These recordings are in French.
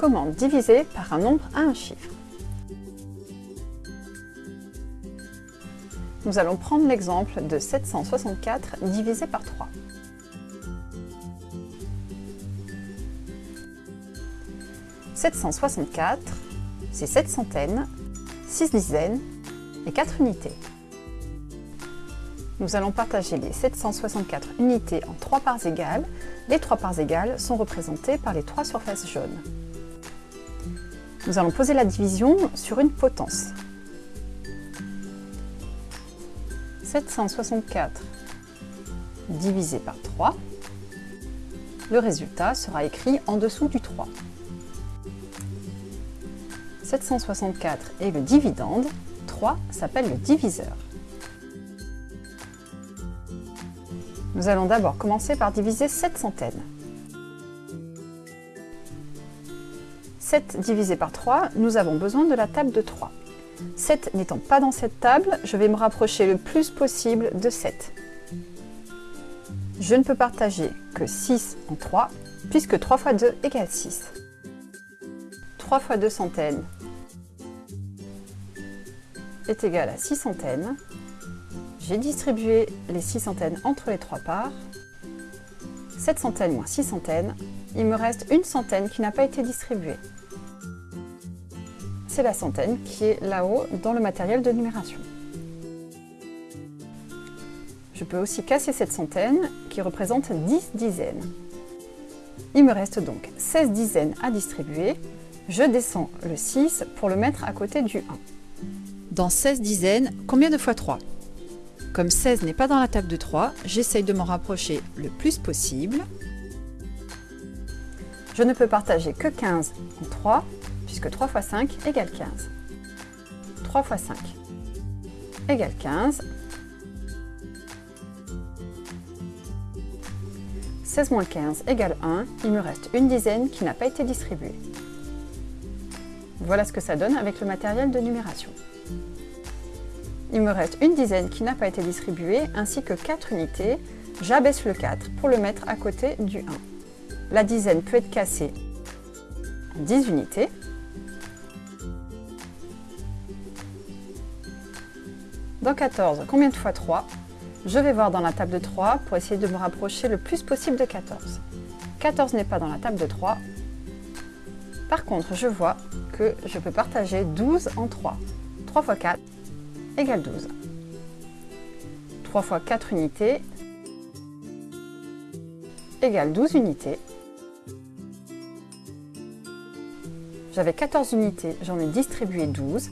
Comment diviser par un nombre à un chiffre Nous allons prendre l'exemple de 764 divisé par 3. « 764, c'est 7 centaines, 6 dizaines et 4 unités. Nous allons partager les 764 unités en 3 parts égales. Les 3 parts égales sont représentées par les 3 surfaces jaunes. Nous allons poser la division sur une potence. 764 divisé par 3, le résultat sera écrit en dessous du 3. 764 est le dividende, 3 s'appelle le diviseur. Nous allons d'abord commencer par diviser 7 centaines. 7 divisé par 3, nous avons besoin de la table de 3. 7 n'étant pas dans cette table, je vais me rapprocher le plus possible de 7. Je ne peux partager que 6 en 3, puisque 3 fois 2 égale 6. 3 fois 2 centaines est égal à 6 centaines. J'ai distribué les 6 centaines entre les trois parts. 7 centaines moins 6 centaines, il me reste une centaine qui n'a pas été distribuée c'est la centaine qui est là-haut dans le matériel de numération. Je peux aussi casser cette centaine qui représente 10 dizaines. Il me reste donc 16 dizaines à distribuer. Je descends le 6 pour le mettre à côté du 1. Dans 16 dizaines, combien de fois 3 Comme 16 n'est pas dans la table de 3, j'essaye de m'en rapprocher le plus possible. Je ne peux partager que 15 en 3, puisque 3 fois 5 égale 15. 3 fois 5 égale 15. 16 moins 15 égale 1, il me reste une dizaine qui n'a pas été distribuée. Voilà ce que ça donne avec le matériel de numération. Il me reste une dizaine qui n'a pas été distribuée, ainsi que 4 unités. J'abaisse le 4 pour le mettre à côté du 1. La dizaine peut être cassée en 10 unités. Dans 14, combien de fois 3 Je vais voir dans la table de 3 pour essayer de me rapprocher le plus possible de 14. 14 n'est pas dans la table de 3. Par contre, je vois que je peux partager 12 en 3. 3 fois 4 égale 12. 3 fois 4 unités égale 12 unités. J'avais 14 unités, j'en ai distribué 12.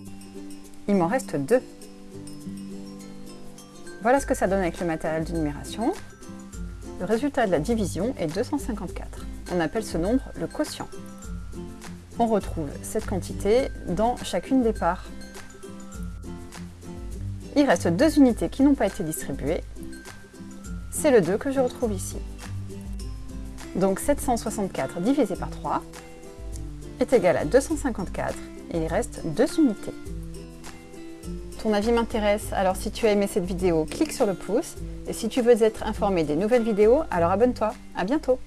Il m'en reste 2. Voilà ce que ça donne avec le matériel de numération. Le résultat de la division est 254. On appelle ce nombre le quotient. On retrouve cette quantité dans chacune des parts. Il reste deux unités qui n'ont pas été distribuées. C'est le 2 que je retrouve ici. Donc 764 divisé par 3 est égal à 254 et il reste deux unités. Ton avis m'intéresse, alors si tu as aimé cette vidéo, clique sur le pouce. Et si tu veux être informé des nouvelles vidéos, alors abonne-toi. À bientôt